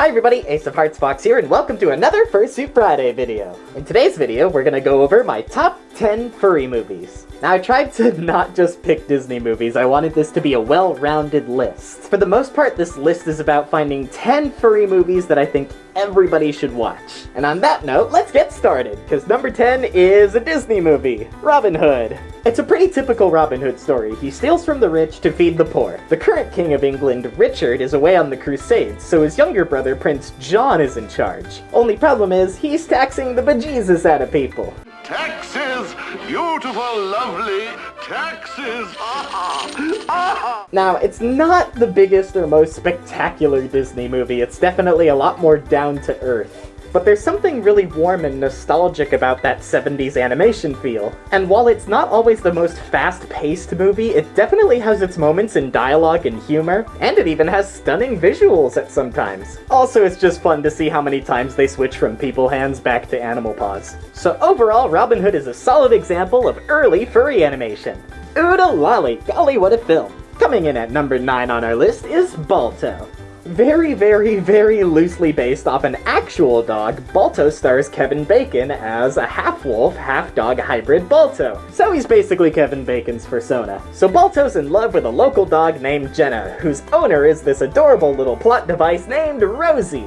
Hi everybody, Ace of Hearts Fox here, and welcome to another Fursuit Friday video. In today's video, we're gonna go over my top 10 furry movies. Now I tried to not just pick Disney movies, I wanted this to be a well-rounded list. For the most part, this list is about finding 10 furry movies that I think everybody should watch. And on that note, let's get started, because number 10 is a Disney movie, Robin Hood. It's a pretty typical Robin Hood story. He steals from the rich to feed the poor. The current king of England, Richard, is away on the crusades, so his younger brother, Prince John, is in charge. Only problem is, he's taxing the bejesus out of people. Taxes! Beautiful, lovely taxes! Now, it's not the biggest or most spectacular Disney movie, it's definitely a lot more down to earth. But there's something really warm and nostalgic about that 70s animation feel. And while it's not always the most fast-paced movie, it definitely has its moments in dialogue and humor, and it even has stunning visuals at some times. Also, it's just fun to see how many times they switch from people hands back to animal paws. So overall, Robin Hood is a solid example of early furry animation. Oodle lolly, golly what a film. Coming in at number 9 on our list is Balto. Very, very, very loosely based off an actual dog, Balto stars Kevin Bacon as a half-wolf, half-dog hybrid Balto. So he's basically Kevin Bacon's persona. So Balto's in love with a local dog named Jenna, whose owner is this adorable little plot device named Rosie.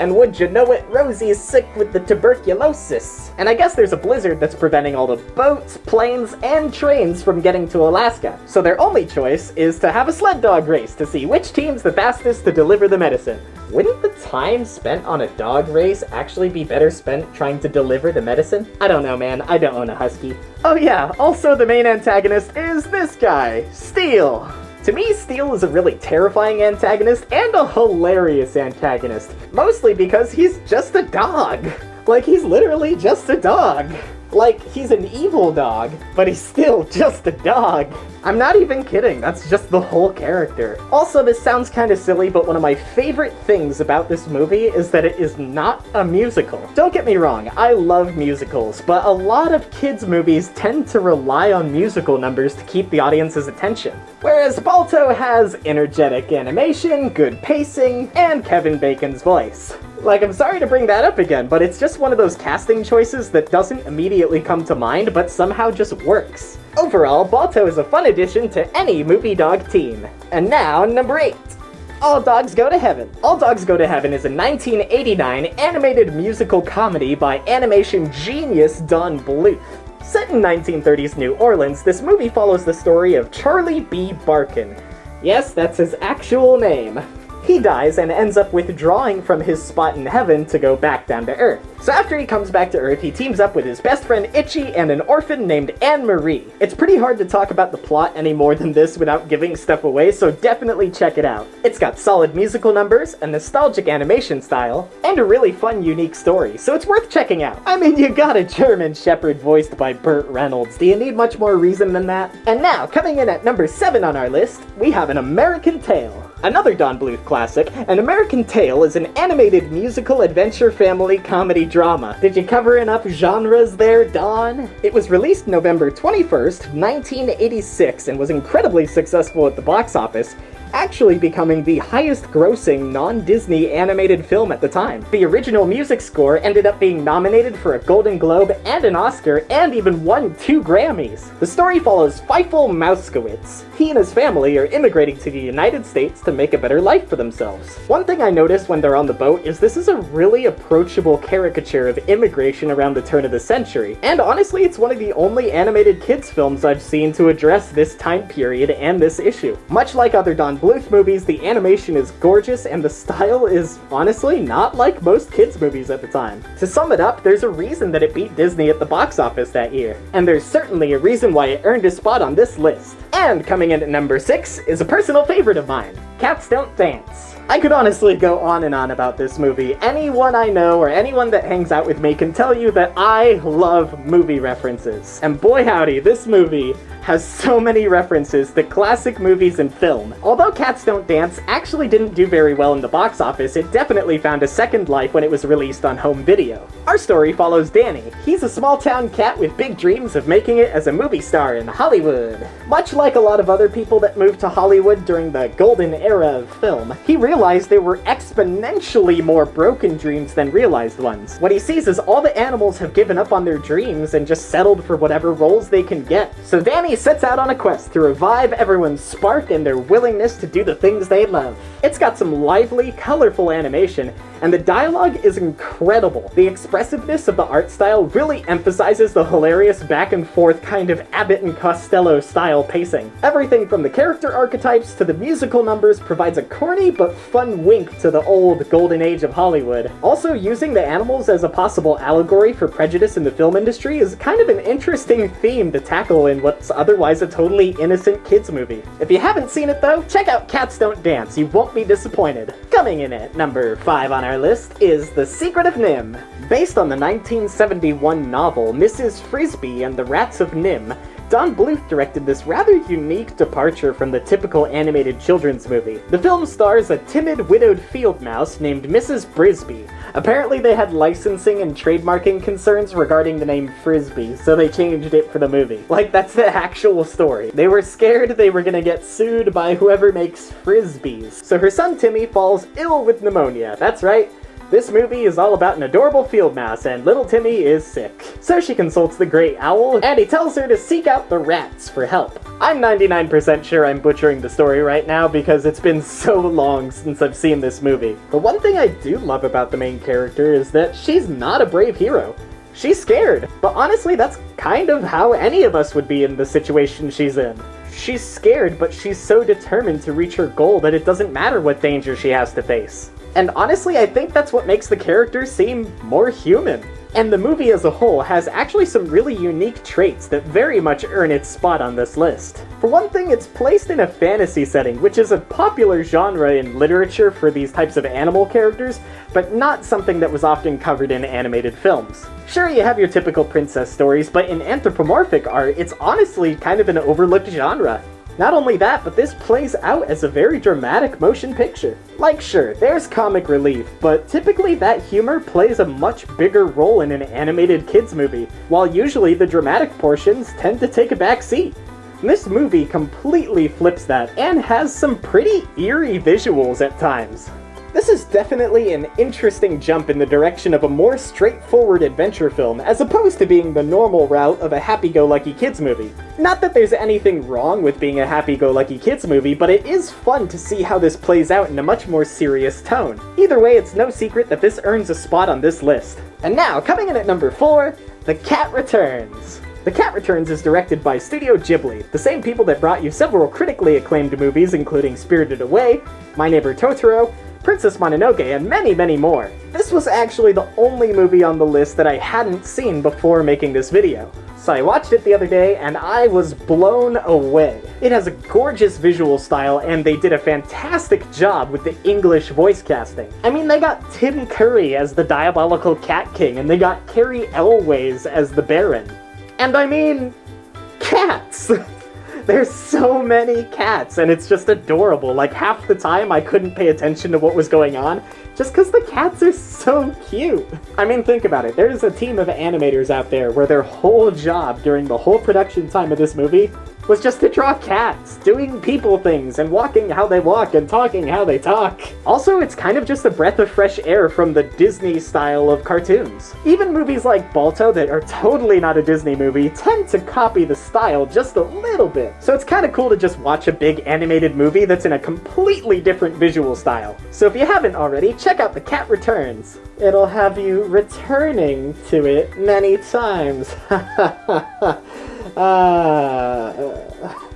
And would you know it, Rosie is sick with the tuberculosis. And I guess there's a blizzard that's preventing all the boats, planes, and trains from getting to Alaska. So their only choice is to have a sled dog race to see which team's the fastest to deliver the medicine. Wouldn't the time spent on a dog race actually be better spent trying to deliver the medicine? I don't know, man. I don't own a husky. Oh yeah, also the main antagonist is this guy, Steel. To me, Steel is a really terrifying antagonist and a hilarious antagonist. Mostly because he's just a dog. Like, he's literally just a dog. Like, he's an evil dog, but he's still just a dog. I'm not even kidding, that's just the whole character. Also, this sounds kinda silly, but one of my favorite things about this movie is that it is not a musical. Don't get me wrong, I love musicals, but a lot of kids' movies tend to rely on musical numbers to keep the audience's attention. Whereas Balto has energetic animation, good pacing, and Kevin Bacon's voice. Like, I'm sorry to bring that up again, but it's just one of those casting choices that doesn't immediately come to mind, but somehow just works. Overall, Balto is a fun addition to any movie dog team. And now, number 8. All Dogs Go to Heaven. All Dogs Go to Heaven is a 1989 animated musical comedy by animation genius Don Bluth. Set in 1930s New Orleans, this movie follows the story of Charlie B. Barkin. Yes, that's his actual name. He dies and ends up withdrawing from his spot in heaven to go back down to Earth. So after he comes back to Earth, he teams up with his best friend Itchy and an orphan named Anne-Marie. It's pretty hard to talk about the plot any more than this without giving stuff away, so definitely check it out. It's got solid musical numbers, a nostalgic animation style, and a really fun, unique story, so it's worth checking out. I mean, you got a German Shepherd voiced by Burt Reynolds. Do you need much more reason than that? And now, coming in at number 7 on our list, we have An American Tail. Another Don Bluth classic, An American Tail is an animated musical adventure family comedy drama. Did you cover enough genres there, Don? It was released November 21st, 1986, and was incredibly successful at the box office, actually becoming the highest grossing non-Disney animated film at the time. The original music score ended up being nominated for a Golden Globe and an Oscar, and even won two Grammys. The story follows Fievel Mousekewitz. He and his family are immigrating to the United States to make a better life for themselves. One thing I noticed when they're on the boat is this is a really approachable caricature of immigration around the turn of the century, and honestly it's one of the only animated kids films I've seen to address this time period and this issue. Much like other Don Bluth movies, the animation is gorgeous and the style is honestly not like most kids movies at the time. To sum it up, there's a reason that it beat Disney at the box office that year, and there's certainly a reason why it earned a spot on this list. And coming in at number 6 is a personal favorite of mine, Cats Don't Dance. I could honestly go on and on about this movie. Anyone I know or anyone that hangs out with me can tell you that I love movie references. And boy howdy, this movie has so many references to classic movies and film. Although Cats Don't Dance actually didn't do very well in the box office, it definitely found a second life when it was released on home video. Our story follows Danny. He's a small town cat with big dreams of making it as a movie star in Hollywood. Much like a lot of other people that moved to Hollywood during the golden era era of film, he realized there were exponentially more broken dreams than realized ones. What he sees is all the animals have given up on their dreams and just settled for whatever roles they can get. So Danny sets out on a quest to revive everyone's spark and their willingness to do the things they love. It's got some lively, colorful animation, and the dialogue is incredible. The expressiveness of the art style really emphasizes the hilarious back and forth kind of Abbott and Costello style pacing. Everything from the character archetypes to the musical numbers provides a corny but fun wink to the old golden age of Hollywood. Also, using the animals as a possible allegory for prejudice in the film industry is kind of an interesting theme to tackle in what's otherwise a totally innocent kids movie. If you haven't seen it though, check out Cats Don't Dance, you won't be disappointed. Coming in at number 5 on our list is The Secret of NIMH. Based on the 1971 novel Mrs. Frisby and the Rats of NIMH, Don Bluth directed this rather unique departure from the typical animated children's movie. The film stars a timid widowed field mouse named Mrs. Brisby. Apparently they had licensing and trademarking concerns regarding the name Frisby, so they changed it for the movie. Like, that's the actual story. They were scared they were gonna get sued by whoever makes Frisbees. So her son Timmy falls ill with pneumonia. That's right, this movie is all about an adorable field mouse, and little Timmy is sick. So she consults the Great Owl, and he tells her to seek out the rats for help. I'm 99% sure I'm butchering the story right now because it's been so long since I've seen this movie. But one thing I do love about the main character is that she's not a brave hero. She's scared, but honestly that's kind of how any of us would be in the situation she's in. She's scared, but she's so determined to reach her goal that it doesn't matter what danger she has to face. And honestly, I think that's what makes the character seem more human. And the movie as a whole has actually some really unique traits that very much earn its spot on this list. For one thing, it's placed in a fantasy setting, which is a popular genre in literature for these types of animal characters, but not something that was often covered in animated films. Sure, you have your typical princess stories, but in anthropomorphic art, it's honestly kind of an overlooked genre. Not only that, but this plays out as a very dramatic motion picture. Like sure, there's comic relief, but typically that humor plays a much bigger role in an animated kids movie, while usually the dramatic portions tend to take a back seat. This movie completely flips that, and has some pretty eerie visuals at times. This is definitely an interesting jump in the direction of a more straightforward adventure film, as opposed to being the normal route of a happy-go-lucky kids movie. Not that there's anything wrong with being a happy-go-lucky kids movie, but it is fun to see how this plays out in a much more serious tone. Either way, it's no secret that this earns a spot on this list. And now, coming in at number 4, The Cat Returns. The Cat Returns is directed by Studio Ghibli, the same people that brought you several critically acclaimed movies including Spirited Away, My Neighbor Totoro, Princess Mononoke, and many, many more. This was actually the only movie on the list that I hadn't seen before making this video. So I watched it the other day, and I was blown away. It has a gorgeous visual style, and they did a fantastic job with the English voice casting. I mean, they got Tim Curry as the Diabolical Cat King, and they got Cary Elwes as the Baron. And I mean, cats! There's so many cats, and it's just adorable. Like, half the time I couldn't pay attention to what was going on, just because the cats are so cute. I mean, think about it. There's a team of animators out there where their whole job during the whole production time of this movie was just to draw cats, doing people things, and walking how they walk and talking how they talk. Also, it's kind of just a breath of fresh air from the Disney style of cartoons. Even movies like Balto that are totally not a Disney movie tend to copy the style just a little bit. So it's kind of cool to just watch a big animated movie that's in a completely different visual style. So if you haven't already, check out The Cat Returns. It'll have you returning to it many times. Uh,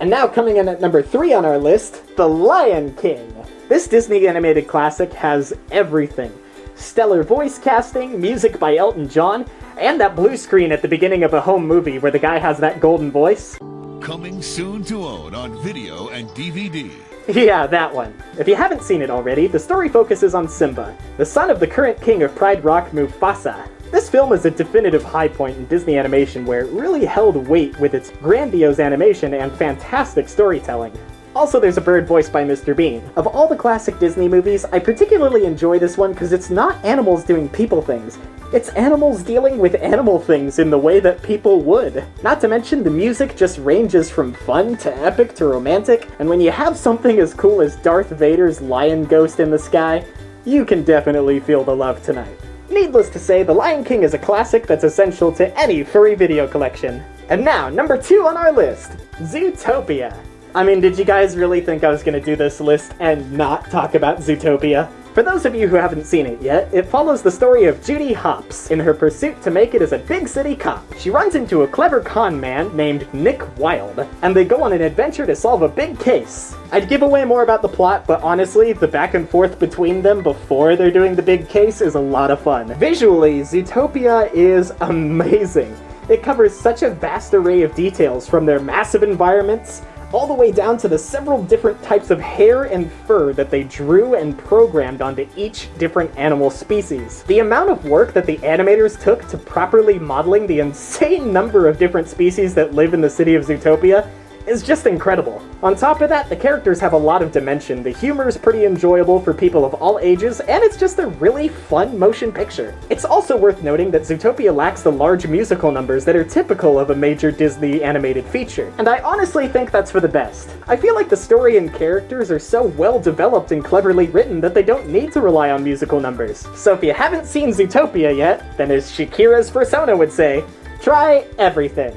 and now coming in at number three on our list, The Lion King. This Disney animated classic has everything. Stellar voice casting, music by Elton John, and that blue screen at the beginning of a home movie where the guy has that golden voice. Coming soon to own on video and DVD. Yeah, that one. If you haven't seen it already, the story focuses on Simba, the son of the current king of Pride Rock, Mufasa, this film is a definitive high point in Disney animation where it really held weight with its grandiose animation and fantastic storytelling. Also, there's a bird voiced by Mr. Bean. Of all the classic Disney movies, I particularly enjoy this one because it's not animals doing people things. It's animals dealing with animal things in the way that people would. Not to mention, the music just ranges from fun to epic to romantic, and when you have something as cool as Darth Vader's lion ghost in the sky, you can definitely feel the love tonight. Needless to say, The Lion King is a classic that's essential to any furry video collection. And now, number two on our list, Zootopia. I mean, did you guys really think I was gonna do this list and not talk about Zootopia? For those of you who haven't seen it yet, it follows the story of Judy Hopps in her pursuit to make it as a big city cop. She runs into a clever con man named Nick Wilde, and they go on an adventure to solve a big case. I'd give away more about the plot, but honestly, the back and forth between them before they're doing the big case is a lot of fun. Visually, Zootopia is amazing. It covers such a vast array of details from their massive environments all the way down to the several different types of hair and fur that they drew and programmed onto each different animal species. The amount of work that the animators took to properly modeling the insane number of different species that live in the city of Zootopia is just incredible. On top of that, the characters have a lot of dimension, the humor is pretty enjoyable for people of all ages, and it's just a really fun motion picture. It's also worth noting that Zootopia lacks the large musical numbers that are typical of a major Disney animated feature, and I honestly think that's for the best. I feel like the story and characters are so well developed and cleverly written that they don't need to rely on musical numbers. So if you haven't seen Zootopia yet, then as Shakira's persona would say, try everything.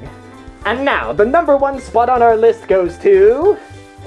And now, the number one spot on our list goes to...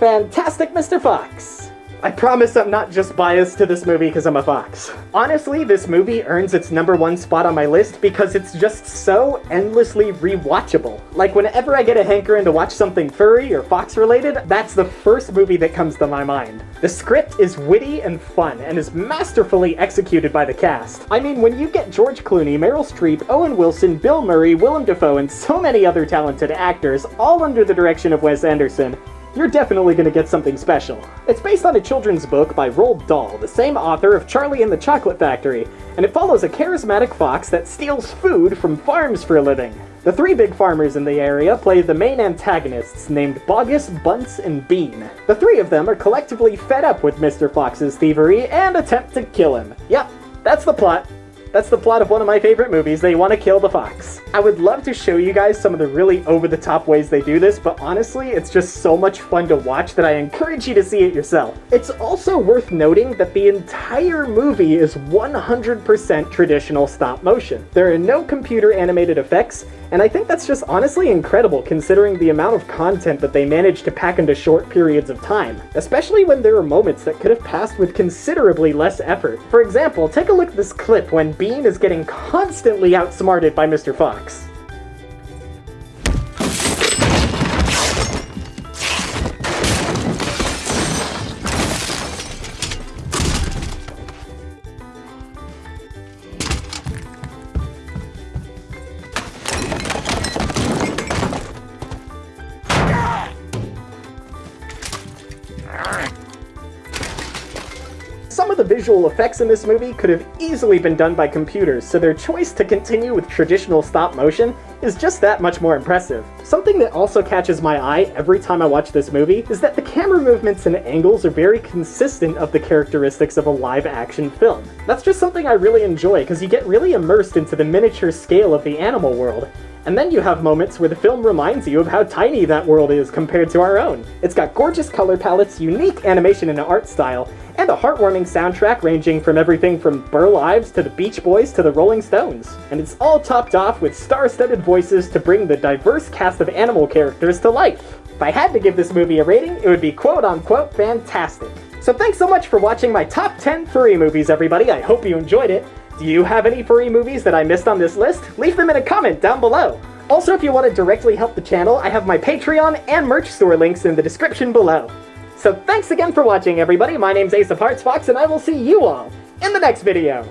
Fantastic Mr. Fox. I promise I'm not just biased to this movie because I'm a fox. Honestly, this movie earns its number one spot on my list because it's just so endlessly rewatchable. Like whenever I get a hankering to watch something furry or fox related, that's the first movie that comes to my mind. The script is witty and fun and is masterfully executed by the cast. I mean, when you get George Clooney, Meryl Streep, Owen Wilson, Bill Murray, Willem Dafoe, and so many other talented actors, all under the direction of Wes Anderson, you're definitely gonna get something special. It's based on a children's book by Roald Dahl, the same author of Charlie and the Chocolate Factory, and it follows a charismatic fox that steals food from farms for a living. The three big farmers in the area play the main antagonists named Bogus, Bunce, and Bean. The three of them are collectively fed up with Mr. Fox's thievery and attempt to kill him. Yep, that's the plot. That's the plot of one of my favorite movies. They want to kill the fox. I would love to show you guys some of the really over-the-top ways they do this, but honestly, it's just so much fun to watch that I encourage you to see it yourself. It's also worth noting that the entire movie is 100% traditional stop motion. There are no computer animated effects, and I think that's just honestly incredible considering the amount of content that they managed to pack into short periods of time, especially when there are moments that could have passed with considerably less effort. For example, take a look at this clip when Bean is getting constantly outsmarted by Mr. Fox. The visual effects in this movie could have easily been done by computers, so their choice to continue with traditional stop motion is just that much more impressive. Something that also catches my eye every time I watch this movie is that the camera movements and angles are very consistent of the characteristics of a live action film. That's just something I really enjoy because you get really immersed into the miniature scale of the animal world, and then you have moments where the film reminds you of how tiny that world is compared to our own. It's got gorgeous color palettes, unique animation and art style, and a heartwarming soundtrack ranging from everything from Burl Ives to the Beach Boys to the Rolling Stones. And it's all topped off with star-studded voices to bring the diverse cast of animal characters to life. If I had to give this movie a rating, it would be quote-unquote fantastic. So thanks so much for watching my top 10 furry movies, everybody. I hope you enjoyed it. Do you have any furry movies that I missed on this list? Leave them in a comment down below. Also, if you want to directly help the channel, I have my Patreon and merch store links in the description below. So thanks again for watching, everybody. My name's Ace of Hearts Fox, and I will see you all in the next video.